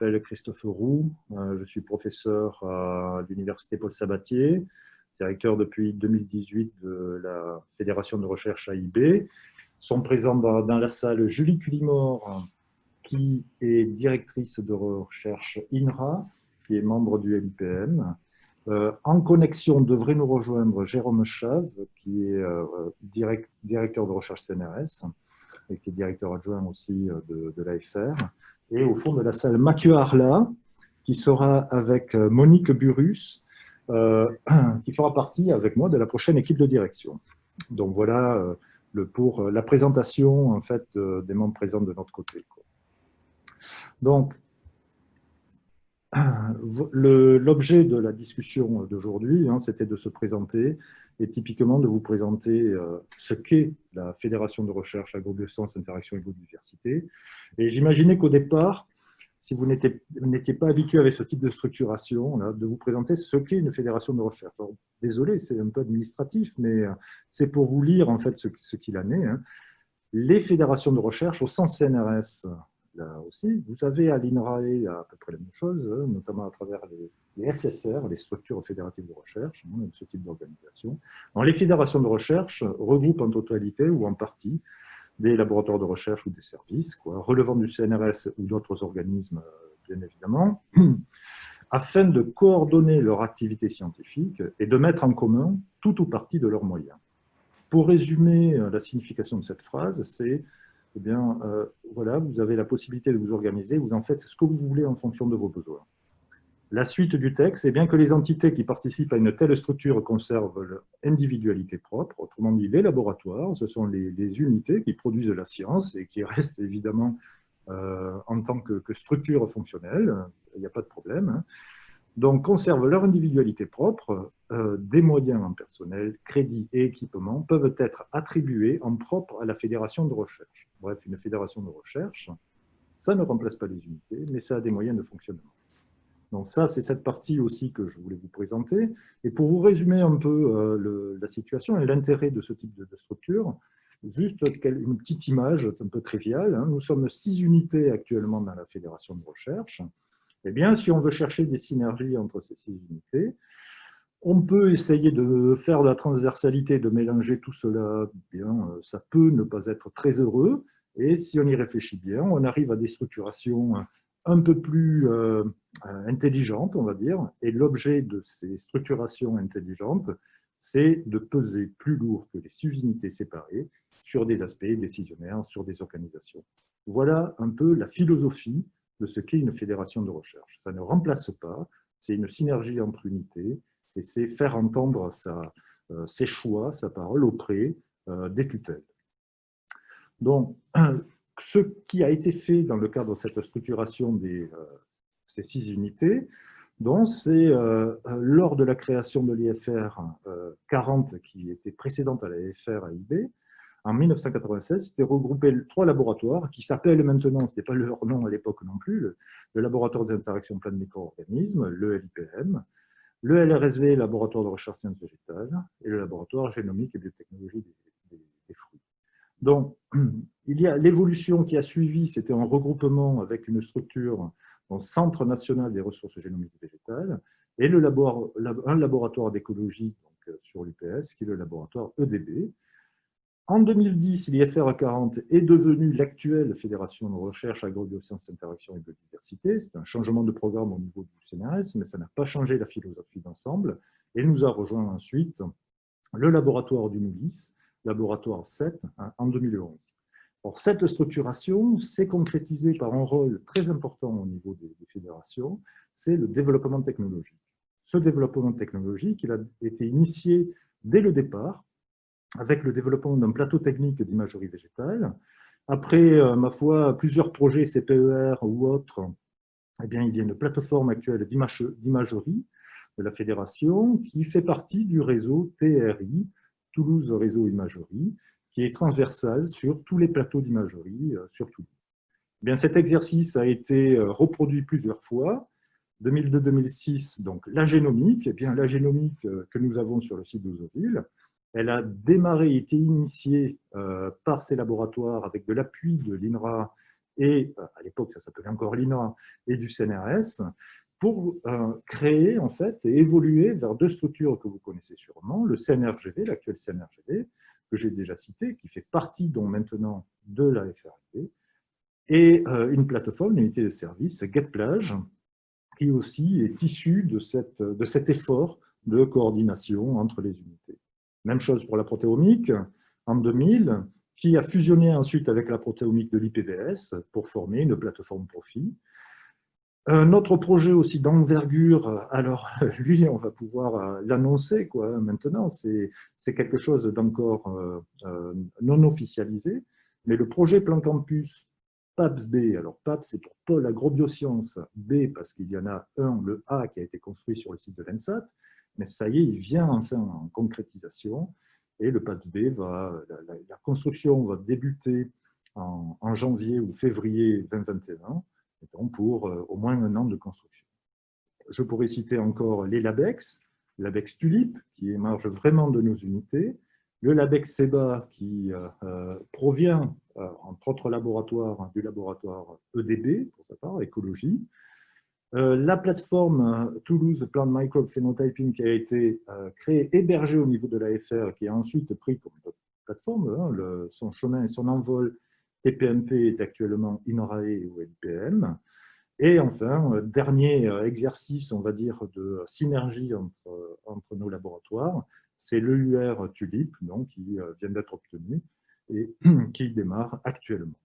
m'appelle Christophe Roux, euh, je suis professeur à l'Université Paul Sabatier, directeur depuis 2018 de la Fédération de recherche AIB. Sont présents dans, la salle Julie Culimore, qui est directrice de recherche INRA, qui est membre du LIPM. Euh, en connexion devrait nous rejoindre Jérôme Chave, qui est euh, directeur de recherche CNRS et qui est directeur adjoint aussi de, de l'AFR et au fond de la salle Mathieu Arla, qui sera avec euh, Monique Burus, euh, qui fera partie avec moi de la prochaine équipe de direction. Donc voilà euh, pour la présentation en fait, des membres présents de notre côté. Donc, l'objet de la discussion d'aujourd'hui, hein, c'était de se présenter et typiquement de vous présenter ce qu'est la Fédération de recherche agrobiosciences, interaction et biodiversité, et j'imaginais qu'au départ, si vous n'étiez pas habitué avec ce type de structuration, de vous présenter ce qu'est une fédération de recherche. désolé, c'est un peu administratif, mais euh, c'est pour vous lire en fait ce, qu'il en est. Hein. Les fédérations de recherche au sens CNRS, là aussi, vous avez à l'INRAE à peu près la même chose, hein, notamment à travers les, SFR, les structures fédératives de recherche, hein, ce type d'organisation. Les fédérations de recherche regroupent en totalité ou en partie des laboratoires de recherche ou des services, quoi, relevant du CNRS ou d'autres organismes, euh, bien évidemment, afin de coordonner leur activité scientifique et de mettre en commun tout ou partie de leurs moyens. Pour résumer euh, la signification de cette phrase, c'est, eh bien, euh, voilà, vous avez la possibilité de vous organiser, vous en faites ce que vous voulez en fonction de vos besoins. La suite du texte, est bien que les entités qui participent à une telle structure conservent leur individualité propre, autrement dit les laboratoires, ce sont les, unités qui produisent la science et qui restent évidemment euh, en tant que, structure fonctionnelle, il n'y a pas de problème. Hein. Donc conservent leur individualité propre, euh, des moyens en personnel, crédits et équipements peuvent être attribués en propre à la fédération de recherche. Bref, une fédération de recherche, ça ne remplace pas les unités, mais ça a des moyens de fonctionnement. Donc ça, c'est cette partie aussi que je voulais vous présenter. Et pour vous résumer un peu euh, la situation et l'intérêt de ce type de, structure, juste une petite image un peu triviale. Hein. Nous sommes six unités actuellement dans la fédération de recherche. Eh bien, si on veut chercher des synergies entre ces six unités, on peut essayer de faire de la transversalité, de mélanger tout cela. Eh bien, euh, ça peut ne pas être très heureux. Et si on y réfléchit bien, on arrive à des structurations un peu plus euh, euh, intelligente, on va dire, et l'objet de ces structurations intelligentes, c'est de peser plus lourd que les sous-unités séparées sur des aspects décisionnaires, sur des organisations. Voilà un peu la philosophie de ce qu'est une fédération de recherche. Ça ne remplace pas, c'est une synergie entre unités, et c'est faire entendre euh, ses choix, sa parole auprès des tutelles. Donc, ce qui a été fait dans le cadre de cette structuration de euh, ces six unités, c'est euh, lors de la création de l'IFR 40, euh, qui était précédente à l'IFR AIB, en 1996, c'était regroupé trois laboratoires qui s'appellent maintenant, ce n'était pas leur nom à l'époque non plus, le, laboratoire des interactions de micro-organismes, le LIPM, le LRSV, laboratoire de recherche sciences végétales, et le laboratoire génomique et biotechnologie des fruits. Donc, il y a l'évolution qui a suivi, c'était un regroupement avec une structure, un Centre national des ressources génomiques végétales, et un laboratoire d'écologie sur l'UPS, qui est le laboratoire EDB. En 2010, l'IFR 40 est devenu l'actuelle Fédération de recherche agrobiosciences, interaction et biodiversité. C'est un changement de programme au niveau du CNRS, mais ça n'a pas changé la philosophie d'ensemble. Et nous a rejoint ensuite le laboratoire du NULIS, laboratoire 7 hein, en 2011. cette structuration s'est concrétisée par un rôle très important au niveau des, fédérations, c'est le développement technologique. Ce développement technologique il a été initié dès le départ avec le développement d'un plateau technique d'imagerie végétale. Après, euh, ma foi, plusieurs projets CPER ou autres, eh bien, il y a une plateforme actuelle d'imagerie de la fédération qui fait partie du réseau TRI, Toulouse Réseau Imagerie, qui est transversal sur tous les plateaux d'imagerie euh, sur Toulouse. Eh bien, cet exercice a été euh, reproduit plusieurs fois. 2002-2006, donc la génomique, eh bien, la génomique que nous avons sur le site d'Ozoville, elle a démarré, été initiée par ces laboratoires avec de l'appui de l'INRA et à l'époque ça s'appelait encore l'INRA, et du CNRS, pour créer en fait et évoluer vers deux structures que vous connaissez sûrement, le CNRGV, l'actuel CNRGV, que j'ai déjà cité, qui fait partie maintenant de la FRD, et une plateforme, une unité de service, GetPlage, qui aussi est issue de cet effort de coordination entre les unités. Même chose pour la protéomique, en 2000, qui a fusionné ensuite avec la protéomique de l'IPBS pour former une plateforme profit. Un autre projet aussi d'envergure, alors lui, on va pouvoir euh, l'annoncer quoi maintenant, c'est quelque chose d'encore euh, euh, non officialisé, mais le projet Plan Campus PAPS-B, alors PAPS c'est pour Pôle Agrobiosciences, B parce qu'il y en a un, le A qui a été construit sur le site de l'ENSAT, mais ça y est, il vient enfin en concrétisation, et le PAPS-B, va, la, construction va débuter en, en janvier ou février 2021, pour euh, au moins un an de construction. Je pourrais citer encore les LABEX, l'ABEX Tulip, qui émerge vraiment de nos unités, le LABEX SEBA, qui euh, euh, provient, entre autres laboratoires, du laboratoire EDB, pour sa part, écologie, la plateforme Toulouse Plant Microbe Phenotyping qui a été créée, hébergée au niveau de l'AFR, qui a ensuite pris comme plateforme hein, son chemin et son envol TPMP est actuellement INRAE ou NPM. Et enfin, euh, dernier euh, exercice, on va dire, de synergie entre, entre nos laboratoires, c'est l'EUR TULIP, donc, qui euh, vient d'être obtenu et qui démarre actuellement.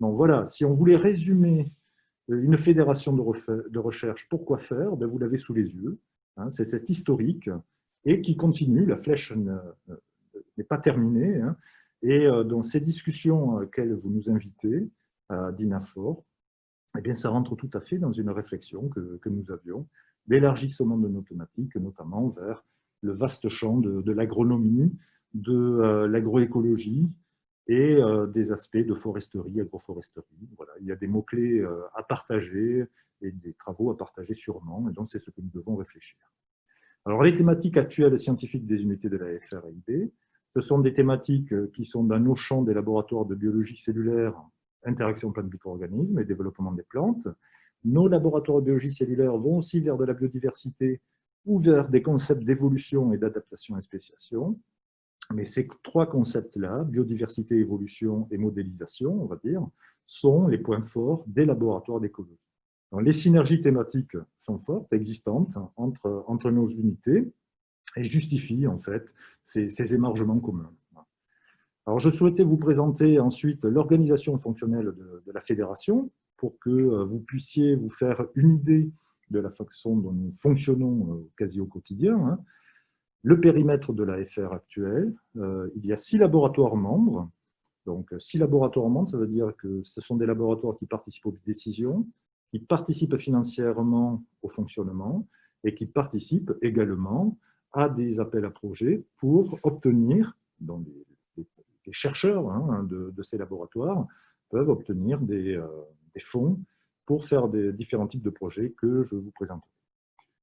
Donc voilà, si on voulait résumer une fédération de, recherche, pourquoi faire? Ben, Vous l'avez sous les yeux, hein, c'est cet historique et qui continue, la flèche n'est pas terminée, hein, et euh, dans ces discussions auxquelles vous nous invitez, à DINAFOR, eh bien, ça rentre tout à fait dans une réflexion que, nous avions d'élargissement de nos thématiques, notamment vers le vaste champ de, l'agronomie, de euh, l'agroécologie et euh, des aspects de foresterie, agroforesterie. Voilà, il y a des mots-clés à partager et des travaux à partager sûrement, et donc c'est ce que nous devons réfléchir. Alors, les thématiques actuelles scientifiques des unités de la FRIB, ce sont des thématiques euh, qui sont dans nos champs des laboratoires de biologie cellulaire, interaction plantes-micro-organismes et développement des plantes. Nos laboratoires de biologie cellulaire vont aussi vers de la biodiversité ou vers des concepts d'évolution et d'adaptation et spéciation. Mais ces trois concepts-là, biodiversité, évolution et modélisation, on va dire, sont les points forts des laboratoires d'écologie. Les synergies thématiques sont fortes, existantes entre, entre nos unités, et justifie en fait ces, émargements communs. Alors, je souhaitais vous présenter ensuite l'organisation fonctionnelle de, la fédération pour que euh, vous puissiez vous faire une idée de la façon dont nous fonctionnons euh, quasi au quotidien. Le périmètre de la FR actuelle, euh, il y a six laboratoires membres. Donc, six laboratoires membres, ça veut dire que ce sont des laboratoires qui participent aux décisions, qui participent financièrement au fonctionnement et qui participent également à des appels à projets pour obtenir, dans les, chercheurs hein, de, ces laboratoires peuvent obtenir des, euh, des, fonds pour faire des différents types de projets que je vous présente.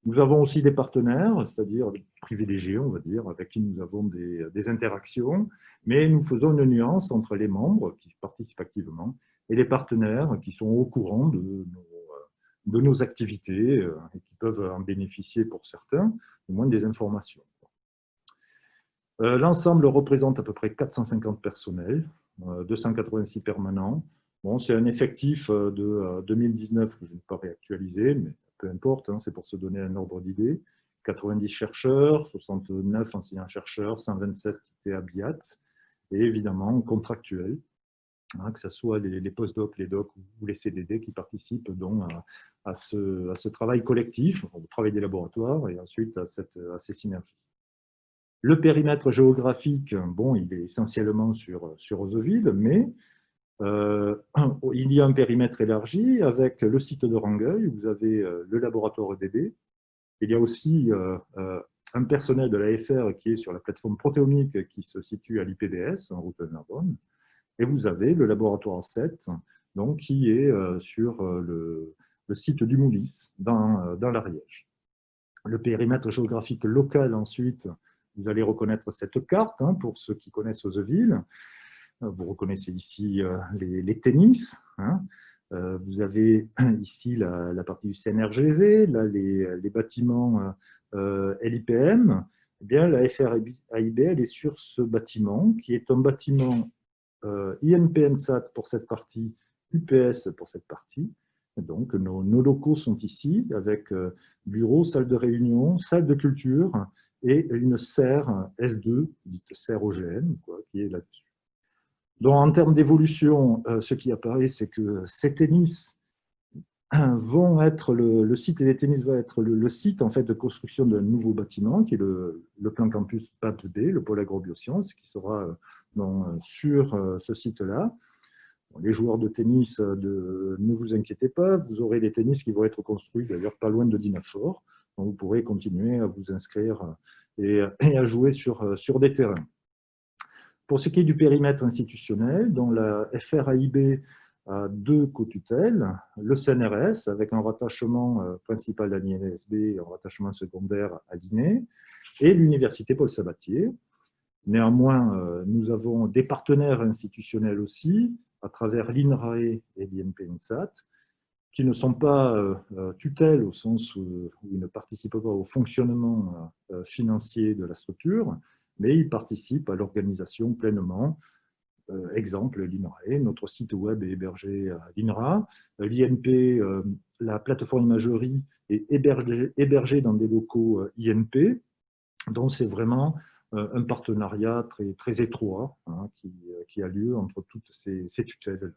Nous avons aussi des partenaires, c'est-à-dire privilégiés, on va dire, avec qui nous avons des, interactions, mais nous faisons une nuance entre les membres qui participent activement et les partenaires qui sont au courant de nos, de nos activités euh, et qui peuvent en bénéficier pour certains, au moins des informations. Euh, l'ensemble représente à peu près 450 personnels, 286 euh, permanents. Bon, c'est un effectif de 2019 que je n'ai pas réactualisé, mais peu importe, hein, c'est pour se donner un ordre d'idée. 90 chercheurs, 69 enseignants-chercheurs, 127 TABIAT, et évidemment contractuels, hein, que ce soit les, les post-docs, les docs ou les CDD qui participent donc à, ce, travail collectif, au travail des laboratoires et ensuite à, cette, ces synergies. Le périmètre géographique, bon, il est essentiellement sur, sur mais il y a un périmètre élargi avec le site de Rangueil, vous avez euh, le laboratoire EDB, il y a aussi euh, un personnel de l'AFR qui est sur la plateforme protéomique qui se situe à l'IPBS, en route de Narbonne, et vous avez le laboratoire 7, donc, qui est sur le, site du Moulis, dans, euh, dans l'Ariège. Le périmètre géographique local, ensuite, vous allez reconnaître cette carte, hein, pour ceux qui connaissent Oseville. Vous reconnaissez ici les, tennis. Hein. Vous avez ici la, partie du CNRGV, là, les, bâtiments LIPM. Eh bien, la FRAIB, elle est sur ce bâtiment, qui est un bâtiment INPNSAT pour cette partie, UPS pour cette partie. Donc, nos, locaux sont ici, avec bureau, salle de réunion, salle de culture et une serre S2, dite serre OGM, qui est là-dessus. Donc, en termes d'évolution, euh, ce qui apparaît, c'est que ces tennis vont être, le, site des tennis va être le, site en fait, de construction d'un nouveau bâtiment, qui est le, plan campus PAPS B, le pôle agrobiosciences, qui sera euh, sur euh, ce site-là. Les joueurs de tennis, ne vous inquiétez pas, vous aurez des tennis qui vont être construits d'ailleurs pas loin de Dinafort. Donc vous pourrez continuer à vous inscrire et, à jouer sur, sur des terrains. Pour ce qui est du périmètre institutionnel, dans la FRAIB a deux co-tutelles, le CNRS avec un rattachement euh, principal à l'INSB et un rattachement secondaire à l'INE, et l'Université Paul Sabatier. Néanmoins, euh, nous avons des partenaires institutionnels aussi, à travers l'INRAE et l'INPNSAT, qui ne sont pas euh, tutelles au sens où, ils ne participent pas au fonctionnement financier de la structure, mais ils participent à l'organisation pleinement. Euh, exemple, l'INRAE, notre site web est hébergé à l'INRA. L'INP, euh, la plateforme imagerie, est hébergée, dans des locaux euh, INP. Donc, c'est vraiment un partenariat très, très étroit hein, qui, a lieu entre toutes ces, ces tutelles.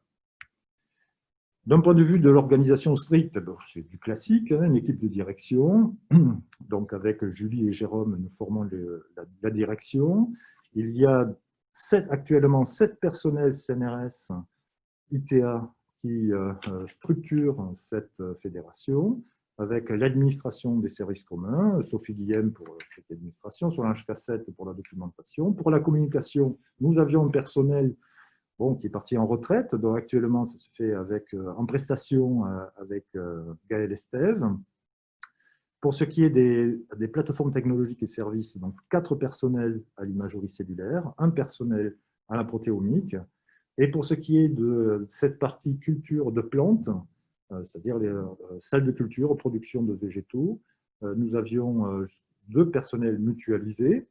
D'un point de vue de l'organisation stricte, c'est du classique, hein, une équipe de direction. Donc avec Julie et Jérôme, nous formons la, direction. Il y a actuellement sept personnels CNRS ITA qui euh, euh, structurent cette euh, fédération, avec l'administration des services communs, Sophie Guillem pour cette administration, Solange Cassette pour la documentation. Pour la communication, nous avions un personnel qui est parti en retraite. Donc actuellement, ça se fait avec, euh, en prestation euh, avec euh, Gaël Estève. Pour ce qui est des, plateformes technologiques et services, donc quatre personnels à l'imagerie cellulaire, un personnel à la protéomique. Et pour ce qui est de cette partie culture de plantes, c'est-à-dire les salles de culture, production de végétaux, nous avions deux personnels mutualisés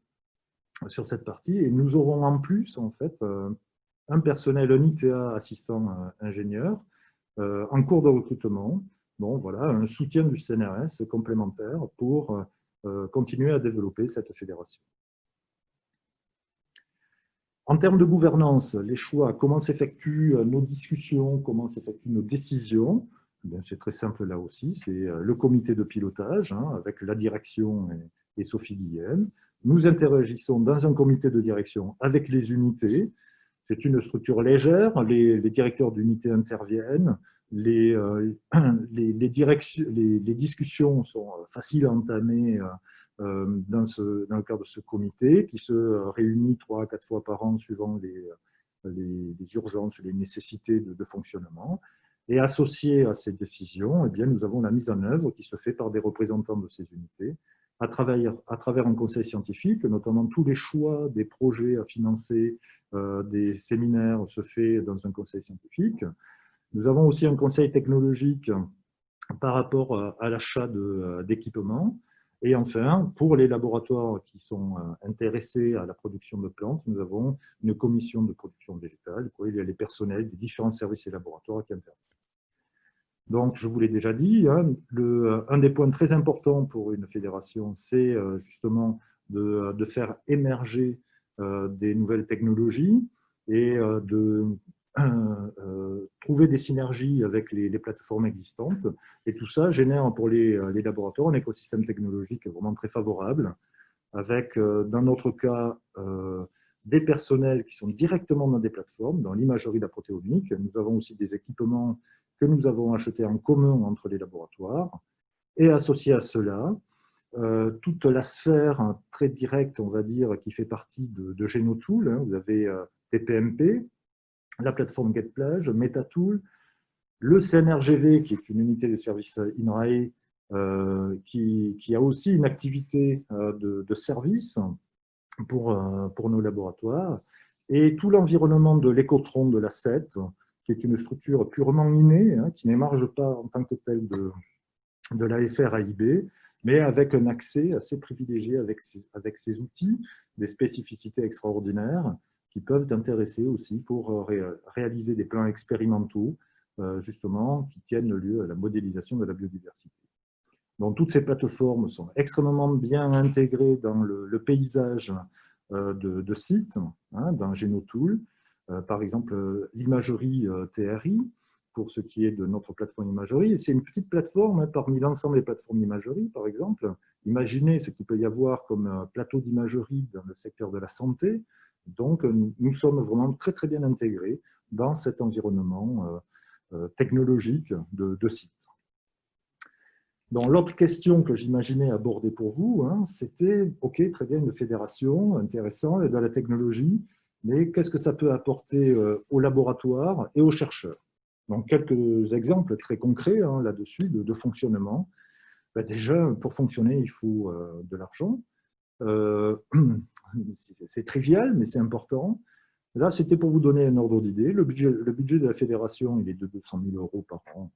sur cette partie et nous aurons en plus en fait un personnel, un ITA assistant euh, ingénieur, euh, en cours de recrutement. Bon, voilà, un soutien du CNRS complémentaire pour euh, continuer à développer cette fédération. En termes de gouvernance, les choix, comment s'effectuent nos discussions, comment s'effectuent nos décisions, c'est très simple là aussi, c'est le comité de pilotage hein, avec la direction et, et Sophie Guillem. Nous interagissons dans un comité de direction avec les unités, c'est une structure légère, les, directeurs d'unité interviennent, les, euh, discussions sont faciles à entamer euh, euh, dans, le cadre de ce comité qui se réunit trois à quatre fois par an suivant les, urgences, les nécessités de, fonctionnement. Et associé à ces décisions, eh bien, nous avons la mise en œuvre qui se fait par des représentants de ces unités, à travers, un conseil scientifique, notamment tous les choix des projets à financer, euh, des séminaires se fait dans un conseil scientifique. Nous avons aussi un conseil technologique par rapport à l'achat euh, d'équipements. Et enfin, pour les laboratoires qui sont euh, intéressés à la production de plantes, nous avons une commission de production végétale. Il y a les personnels des différents services et laboratoires qui interviennent. Donc, je vous l'ai déjà dit, hein, le, un des points très importants pour une fédération, c'est justement de, de, faire émerger euh, des nouvelles technologies et euh, de euh, trouver des synergies avec les, plateformes existantes. Et tout ça génère pour les, laboratoires un écosystème technologique vraiment très favorable, avec, dans notre cas, des personnels qui sont directement dans des plateformes, dans l'imagerie de la protéomique. Nous avons aussi des équipements que nous avons achetés en commun entre les laboratoires. Et associé à cela, euh, toute la sphère très directe, on va dire, qui fait partie de, de Genotool. Hein. Vous avez euh, TPMP, la plateforme GetPlage, MetaTool, le CNRGV, qui est une unité de service INRAE, euh, qui, a aussi une activité de, service pour, pour nos laboratoires, Et tout l'environnement de l'écotron de la 7, qui est une structure purement innée, hein, qui n'émarge pas en tant que telle de, de l'AFR AIB, mais avec un accès assez privilégié avec ces, avec ces outils, des spécificités extraordinaires qui peuvent intéresser aussi pour euh, réaliser des plans expérimentaux, euh, justement, qui tiennent lieu à la modélisation de la biodiversité. Donc, toutes ces plateformes sont extrêmement bien intégrées dans le, paysage euh, de, sites, hein, dans Genotool. Par exemple, l'imagerie TRI, pour ce qui est de notre plateforme imagerie. C'est une petite plateforme hein, parmi l'ensemble des plateformes d'imagerie, par exemple. Imaginez ce qu'il peut y avoir comme plateau d'imagerie dans le secteur de la santé. Donc, nous sommes vraiment très, très bien intégrés dans cet environnement euh, euh, technologique de, de site. L'autre question que j'imaginais aborder pour vous, hein, c'était, OK, très bien, une fédération, intéressant, de la technologie, mais qu'est-ce que ça peut apporter euh, aux laboratoires et aux chercheurs? Donc, quelques exemples très concrets hein, là-dessus de, fonctionnement. Ben, déjà, pour fonctionner, il faut euh, de l'argent. Euh, c'est trivial, mais c'est important. Là, c'était pour vous donner un ordre d'idée. Le budget, de la fédération, il est de 200 000 euros par an,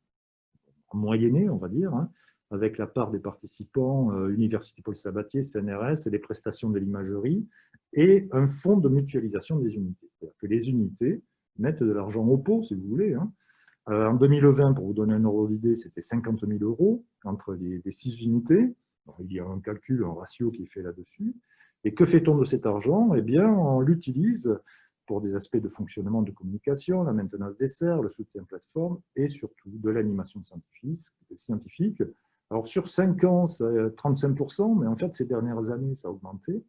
en moyenné, on va dire, hein, avec la part des participants, Université Paul Sabatier, CNRS, et les prestations de l'imagerie, et un fonds de mutualisation des unités. C'est-à-dire que les unités mettent de l'argent au pot, si vous voulez, hein, euh, en 2020, pour vous donner un ordre d'idée, c'était 50 000 euros entre les, six unités. il y a un calcul, un ratio qui est fait là-dessus. Et que fait-on de cet argent? Eh bien, on l'utilise pour des aspects de fonctionnement de communication, la maintenance des serres, le soutien plateforme et surtout de l'animation scientifique. Alors, sur 5 ans, c'est 35%, mais en fait, ces dernières années, ça a augmenté.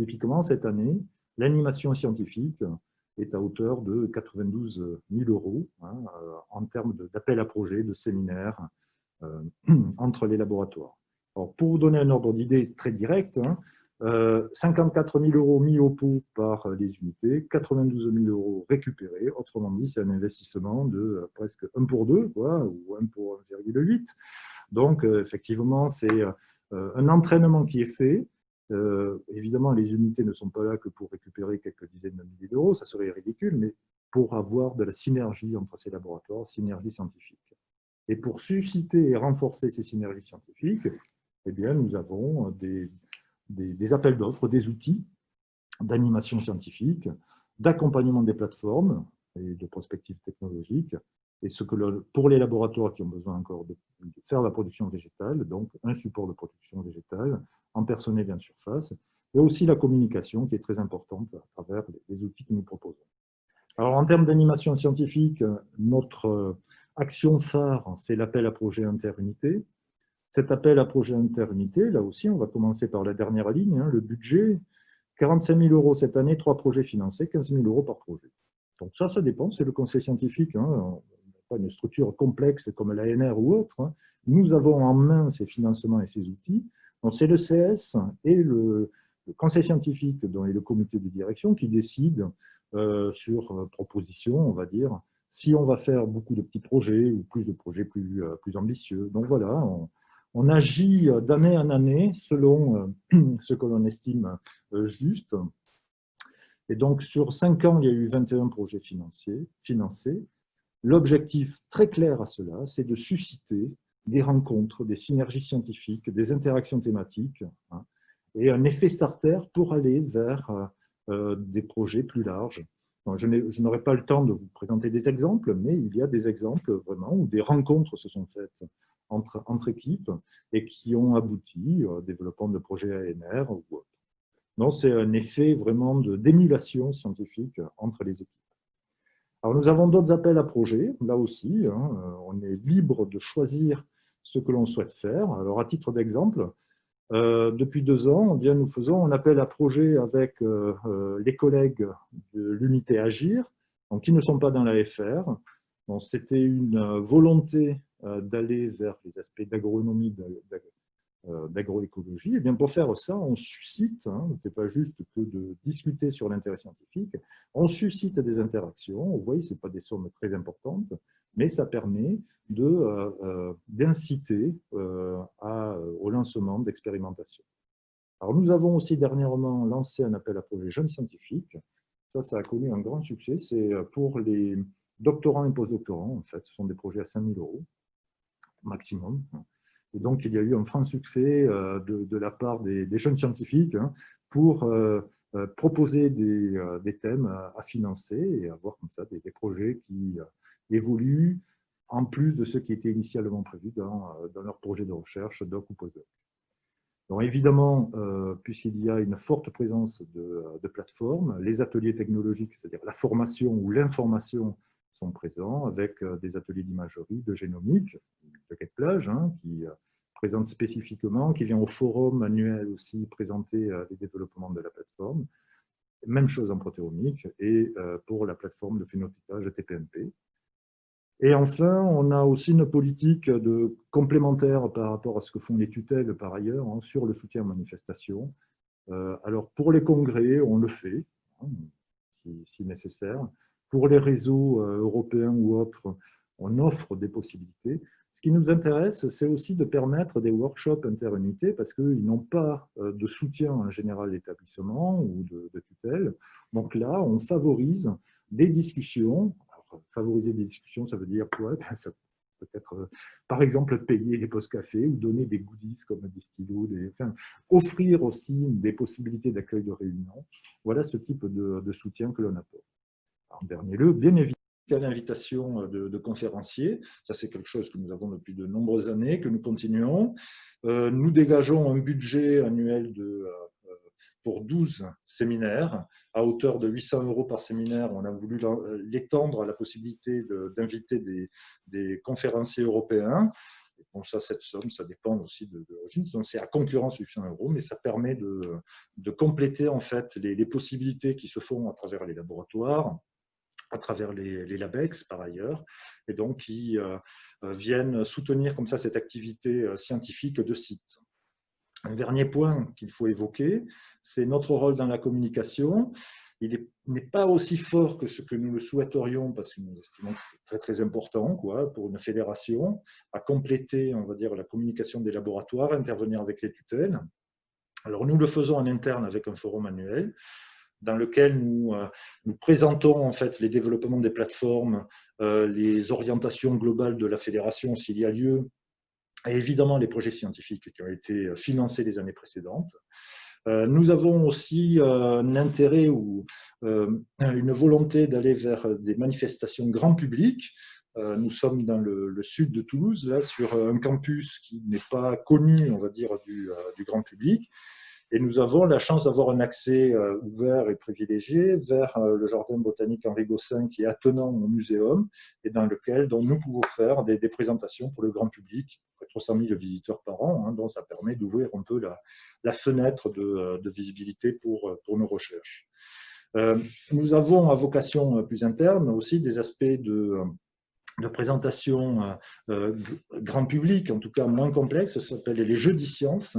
Typiquement, cette année, l'animation scientifique, est à hauteur de 92 000 euros hein, euh, en termes d'appel à projet, de séminaires euh, entre les laboratoires. Alors, pour vous donner un ordre d'idée très direct, 54 hein, 000 euh, euros mis au pot par les unités, 92 000 euros récupérés. Autrement dit, c'est un investissement de presque 1 pour 2, quoi, ou 1 pour 1,8. Donc, effectivement, c'est un entraînement qui est fait, euh, évidemment, les unités ne sont pas là que pour récupérer quelques dizaines de milliers d'euros, ça serait ridicule, mais pour avoir de la synergie entre ces laboratoires, synergie scientifique. Et pour susciter et renforcer ces synergies scientifiques, eh bien, nous avons des, des appels d'offres, des outils d'animation scientifique, d'accompagnement des plateformes et de prospectives technologiques, et ce que pour les laboratoires qui ont besoin encore de, faire la production végétale, donc un support de production végétale, en personnel et en surface, et aussi la communication qui est très importante à travers les outils que nous proposons. Alors en termes d'animation scientifique, notre euh, action phare, c'est l'appel à projet interunité. Cet appel à projet interunité, là aussi, on va commencer par la dernière ligne, hein, le budget, 45 000 euros cette année, trois projets financés, 15 000 euros par projet. Donc ça, ça dépend, c'est le conseil scientifique. Hein une structure complexe comme l'ANR ou autre, hein. nous avons en main ces financements et ces outils. C'est le CS et le, conseil scientifique dont est le comité de direction qui décident euh, sur euh, proposition, on va dire, si on va faire beaucoup de petits projets ou plus de projets plus, euh, plus ambitieux. Donc voilà, on, agit d'année en année selon ce que l'on estime juste. Et donc, sur cinq ans, il y a eu 21 projets financés. L'objectif très clair à cela, c'est de susciter des rencontres, des synergies scientifiques, des interactions thématiques, hein, et un effet starter pour aller vers euh, euh, des projets plus larges. je n'aurai pas le temps de vous présenter des exemples, mais il y a des exemples vraiment où des rencontres se sont faites entre, entre équipes et qui ont abouti au développement de projets ANR ou autres. Donc, c'est un effet vraiment d'émulation scientifique entre les équipes. Alors, nous avons d'autres appels à projets, là aussi, hein, euh, on est libre de choisir ce que l'on souhaite faire. Alors, à titre d'exemple, euh, depuis deux ans, eh bien, nous faisons un appel à projet avec euh, les collègues de l'unité Agir, donc, qui ne sont pas dans la FR. C'était une volonté d'aller vers les aspects d'agronomie, d'agroécologie, et eh bien pour faire ça, on suscite, hein, n'est pas juste que de discuter sur l'intérêt scientifique, on suscite des interactions, vous voyez, ce pas des sommes très importantes, mais ça permet euh, euh, d'inciter au lancement d'expérimentations. Alors nous avons aussi dernièrement lancé un appel à projet jeunes scientifiques, Ça, ça a connu un grand succès. C'est pour les doctorants et postdoctorants, en fait. Ce sont des projets à 5000 euros maximum. Et donc, il y a eu un franc succès de, la part des, jeunes scientifiques hein, pour proposer des, thèmes à, financer et avoir comme ça des, projets qui évoluent en plus de ce qui était initialement prévu dans, dans leur projet de recherche, doc ou postdoc. Donc évidemment, euh, puisqu'il y a une forte présence de, plateformes, les ateliers technologiques, c'est-à-dire la formation ou l'information, sont présents avec euh, des ateliers d'imagerie, de génomique, de Quête-Plage, hein, qui euh, présente spécifiquement, qui vient au forum annuel aussi présenter les développements de la plateforme. Même chose en protéomique et pour la plateforme de phénotypage TPMP. Et enfin, on a aussi une politique de complémentaire par rapport à ce que font les tutelles par ailleurs hein, sur le soutien aux manifestations. Euh, alors pour les congrès, on le fait, hein, si, nécessaire. Pour les réseaux euh, européens ou autres, on offre des possibilités. Ce qui nous intéresse, c'est aussi de permettre des workshops interunités parce qu'ils n'ont pas euh, de soutien en général d'établissement ou de, tutelle. Donc là, on favorise des discussions favoriser des discussions, ça veut dire quoi? Ben, ça peut être, euh, par exemple, payer les postes café ou donner des goodies comme des stylos, offrir aussi des possibilités d'accueil de réunion. Voilà ce type de, soutien que l'on apporte. En dernier lieu, bien évidemment, l'invitation de, de, conférenciers. Ça, c'est quelque chose que nous avons depuis de nombreuses années, que nous continuons. Euh, nous dégageons un budget annuel de, euh, pour 12 séminaires à hauteur de 800 euros par séminaire. On a voulu l'étendre à la possibilité d'inviter des, conférenciers européens. Bon, ça, cette somme, ça dépend aussi de, l'origine. Donc, c'est à concurrence 800 euros, mais ça permet de, compléter en fait les, possibilités qui se font à travers les laboratoires, à travers les, LabEx par ailleurs, et donc qui euh, viennent soutenir comme ça cette activité euh, scientifique de site. Un dernier point qu'il faut évoquer, c'est notre rôle dans la communication. Il n'est pas aussi fort que ce que nous le souhaiterions, parce que nous estimons que c'est très très important quoi, pour une fédération, à compléter on va dire, la communication des laboratoires, intervenir avec les tutelles. Alors nous le faisons en interne avec un forum annuel, dans lequel nous, euh, nous présentons en fait les développements des plateformes, euh, les orientations globales de la fédération s'il y a lieu, et évidemment les projets scientifiques qui ont été financés les années précédentes. Euh, nous avons aussi euh, un intérêt ou euh, une volonté d'aller vers des manifestations grand public. Nous sommes dans le, sud de Toulouse, là, sur un campus qui n'est pas connu, on va dire, du, grand public. Et nous avons la chance d'avoir un accès ouvert et privilégié vers le jardin botanique Henri Gossin qui est attenant au muséum et dans lequel nous pouvons faire des, présentations pour le grand public, 300 000 visiteurs par an, hein, donc ça permet d'ouvrir un peu la, fenêtre euh, de, visibilité pour, euh, nos recherches. Euh, nous avons à vocation plus interne aussi des aspects de, de présentation grand public, en tout cas moins complexes, ça s'appelle les jeux sciences,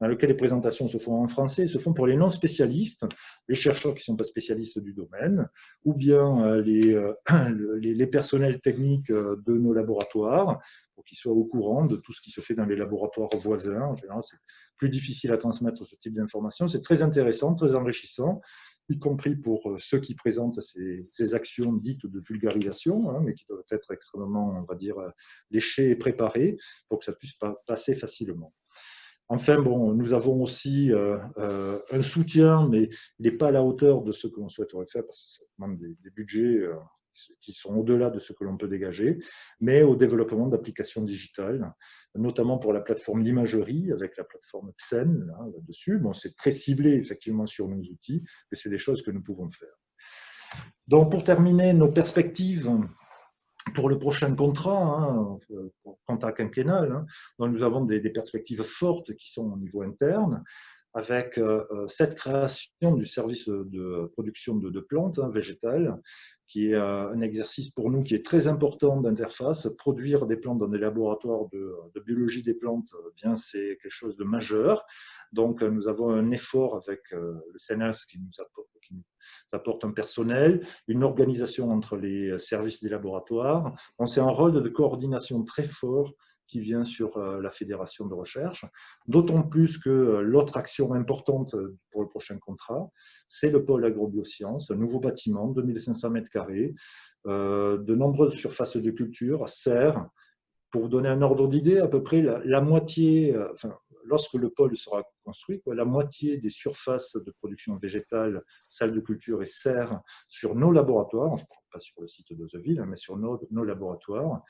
dans lesquels les présentations se font en français, se font pour les non-spécialistes, les chercheurs qui ne sont pas spécialistes du domaine, ou bien les, les, les personnels techniques de nos laboratoires, pour qu'ils soient au courant de tout ce qui se fait dans les laboratoires voisins. En général, c'est plus difficile à transmettre ce type d'informations. C'est très intéressant, très enrichissant, y compris pour euh, ceux qui présentent ces, actions dites de vulgarisation, hein, mais qui doivent être extrêmement, on va dire, euh, léchées et préparées pour que ça puisse passer facilement. Enfin, bon, nous avons aussi euh, un soutien, mais il n'est pas à la hauteur de ce que l'on souhaiterait faire, parce que ça demande des, budgets qui sont au-delà de ce que l'on peut dégager, mais au développement d'applications digitales, notamment pour la plateforme d'imagerie, avec la plateforme PSEN là-dessus. bon, c'est très ciblé effectivement sur nos outils, mais c'est des choses que nous pouvons faire. Donc pour terminer, nos perspectives pour le prochain contrat, hein, contrat quinquennal, hein, nous avons des, perspectives fortes qui sont au niveau interne, avec euh, euh, cette création du service de production de, plantes hein, végétales, qui est un exercice pour nous qui est très important d'interface. Produire des plantes dans des laboratoires de, biologie des plantes, bien c'est quelque chose de majeur. Donc nous avons un effort avec euh, le CNS qui nous apporte, qui nous apporte un personnel, une organisation entre les services des laboratoires. On c'est un rôle de coordination très fort qui vient sur la fédération de recherche, d'autant plus que l'autre action importante pour le prochain contrat, c'est le pôle agrobiosciences, un nouveau bâtiment, 2500 mètres carrés, de nombreuses surfaces de culture, serres, pour vous donner un ordre d'idée, à peu près la, moitié, lorsque le pôle sera construit, la moitié des surfaces de production végétale, salles de culture et serres sur nos laboratoires, je pas sur le site de Ville, mais sur nos, laboratoires, euh,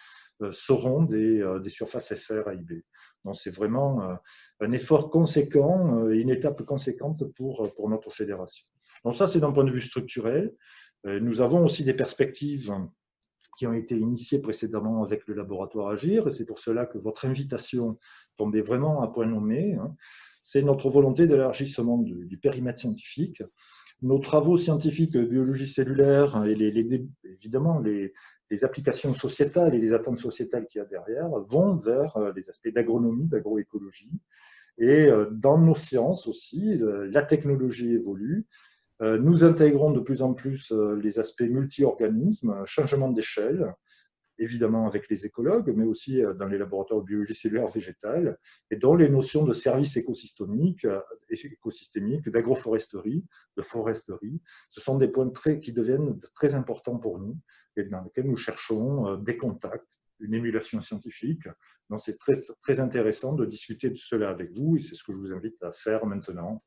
seront des, euh, des, surfaces FR. Donc c'est vraiment euh, un effort conséquent une étape conséquente pour, pour notre fédération. Donc ça, c'est d'un point de vue structurel. Nous avons aussi des perspectives qui ont été initiées précédemment avec le laboratoire Agir, et c'est pour cela que votre invitation tombait vraiment à point nommé. Hein. C'est notre volonté d'élargissement du, périmètre scientifique. Nos travaux scientifiques biologie cellulaire et les, évidemment les, applications sociétales et les attentes sociétales qu'il y a derrière vont vers euh, les aspects d'agronomie, d'agroécologie. Et euh, dans nos sciences aussi, la technologie évolue. Euh, nous intégrons de plus en plus les aspects multi-organismes, changement d'échelle, évidemment avec les écologues, mais aussi dans les laboratoires de biologie cellulaire végétale, et dont les notions de services écosystémiques, d'agroforesterie, de foresterie, ce sont des points qui deviennent très importants pour nous et dans lesquels nous cherchons euh, des contacts, une émulation scientifique. Donc c'est très, très intéressant de discuter de cela avec vous et c'est ce que je vous invite à faire maintenant.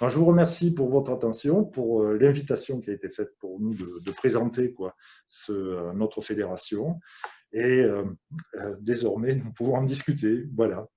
je vous remercie pour votre attention, pour l'invitation qui a été faite pour nous de, présenter quoi, ce, notre fédération. Et euh, euh, désormais, nous pouvons en discuter. Voilà.